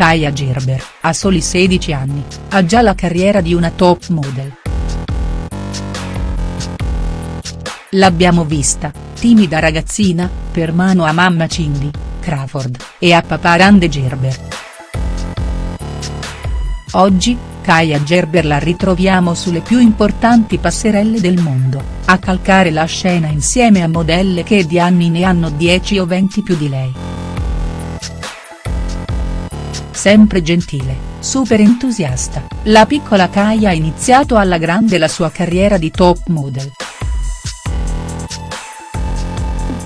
Kaia Gerber, a soli 16 anni, ha già la carriera di una top model. L'abbiamo vista, timida ragazzina, per mano a mamma Cindy, Crawford, e a papà Rande Gerber. Oggi, Kaia Gerber la ritroviamo sulle più importanti passerelle del mondo, a calcare la scena insieme a modelle che di anni ne hanno 10 o 20 più di lei. Sempre gentile, super entusiasta, la piccola Kaia ha iniziato alla grande la sua carriera di top model.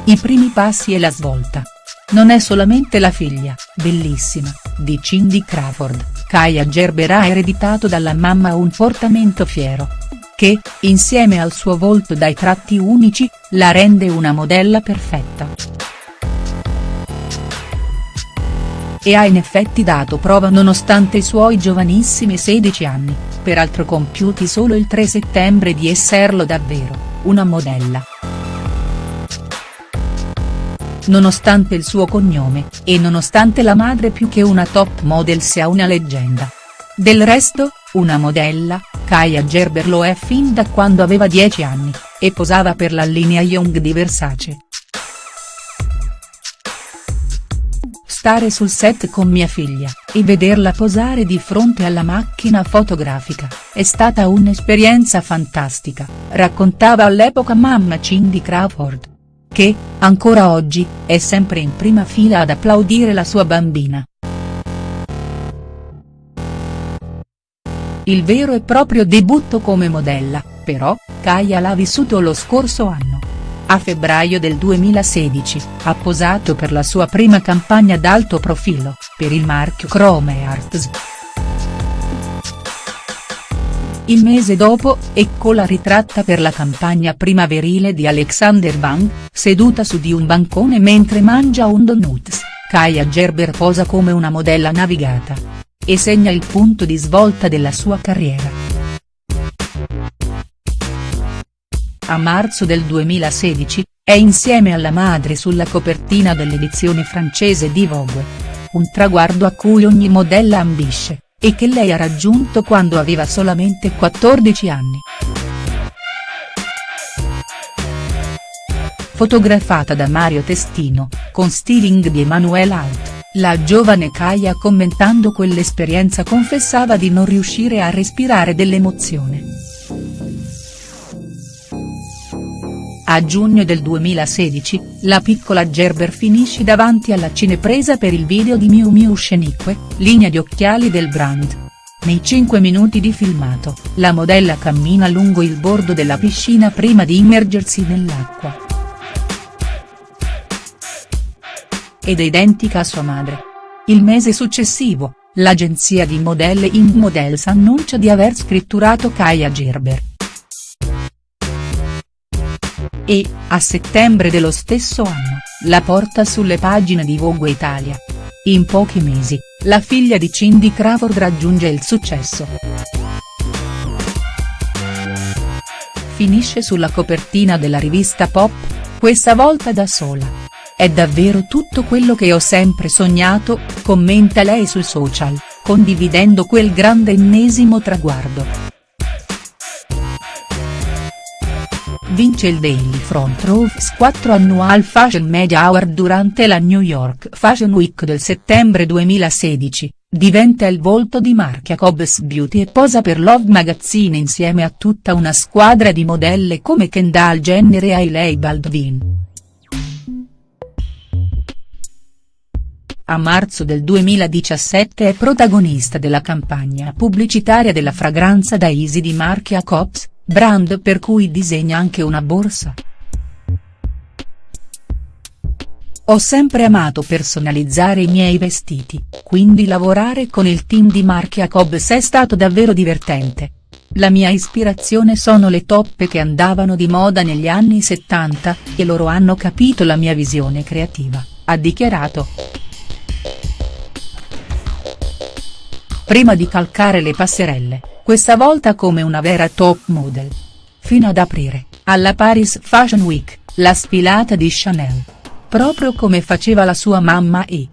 I primi passi e la svolta. Non è solamente la figlia, bellissima, di Cindy Crawford, Kaia Gerber ha ereditato dalla mamma un portamento fiero. Che, insieme al suo volto dai tratti unici, la rende una modella perfetta. E ha in effetti dato prova nonostante i suoi giovanissimi 16 anni, peraltro compiuti solo il 3 settembre di esserlo davvero, una modella nonostante il suo cognome, e nonostante la madre più che una top model sia una leggenda. Del resto, una modella, Kaya Gerber lo è fin da quando aveva 10 anni, e posava per la linea Young di Versace. Stare sul set con mia figlia, e vederla posare di fronte alla macchina fotografica, è stata un'esperienza fantastica, raccontava all'epoca mamma Cindy Crawford che, ancora oggi, è sempre in prima fila ad applaudire la sua bambina. Il vero e proprio debutto come modella, però, Kaya l'ha vissuto lo scorso anno. A febbraio del 2016, ha posato per la sua prima campagna d'alto profilo, per il marchio Chrome Arts. Il mese dopo, eccola ritratta per la campagna primaverile di Alexander Wang, seduta su di un bancone mentre mangia un donuts, Kaya Gerber posa come una modella navigata. E segna il punto di svolta della sua carriera. A marzo del 2016, è insieme alla madre sulla copertina dell'edizione francese di Vogue. Un traguardo a cui ogni modella ambisce e che lei ha raggiunto quando aveva solamente 14 anni. Fotografata da Mario Testino, con styling di Emanuele Alt, la giovane Kaya commentando quell'esperienza confessava di non riuscire a respirare dell'emozione. A giugno del 2016, la piccola Gerber finisce davanti alla cinepresa per il video di Miu Miu Scenique, linea di occhiali del brand. Nei 5 minuti di filmato, la modella cammina lungo il bordo della piscina prima di immergersi nell'acqua. Ed è identica a sua madre. Il mese successivo, l'agenzia di modelle Ing Models annuncia di aver scritturato Kaya Gerber e, a settembre dello stesso anno, la porta sulle pagine di Vogue Italia. In pochi mesi, la figlia di Cindy Crawford raggiunge il successo. Finisce sulla copertina della rivista Pop, questa volta da sola. È davvero tutto quello che ho sempre sognato, commenta lei sui social, condividendo quel grande ennesimo traguardo. Vince il Daily Front Rows 4 Annual Fashion Media Award durante la New York Fashion Week del settembre 2016, diventa il volto di marchia Cobbs Beauty e posa per Love Magazine insieme a tutta una squadra di modelle come Kendall Jenner e Hailey Baldwin. A marzo del 2017 è protagonista della campagna pubblicitaria della fragranza da Easy di marchia Cobbs, brand per cui disegna anche una borsa. Ho sempre amato personalizzare i miei vestiti, quindi lavorare con il team di marchia Cobbs è stato davvero divertente. La mia ispirazione sono le toppe che andavano di moda negli anni 70, e loro hanno capito la mia visione creativa, ha dichiarato. Prima di calcare le passerelle, questa volta come una vera top model. Fino ad aprire, alla Paris Fashion Week, la sfilata di Chanel. Proprio come faceva la sua mamma e,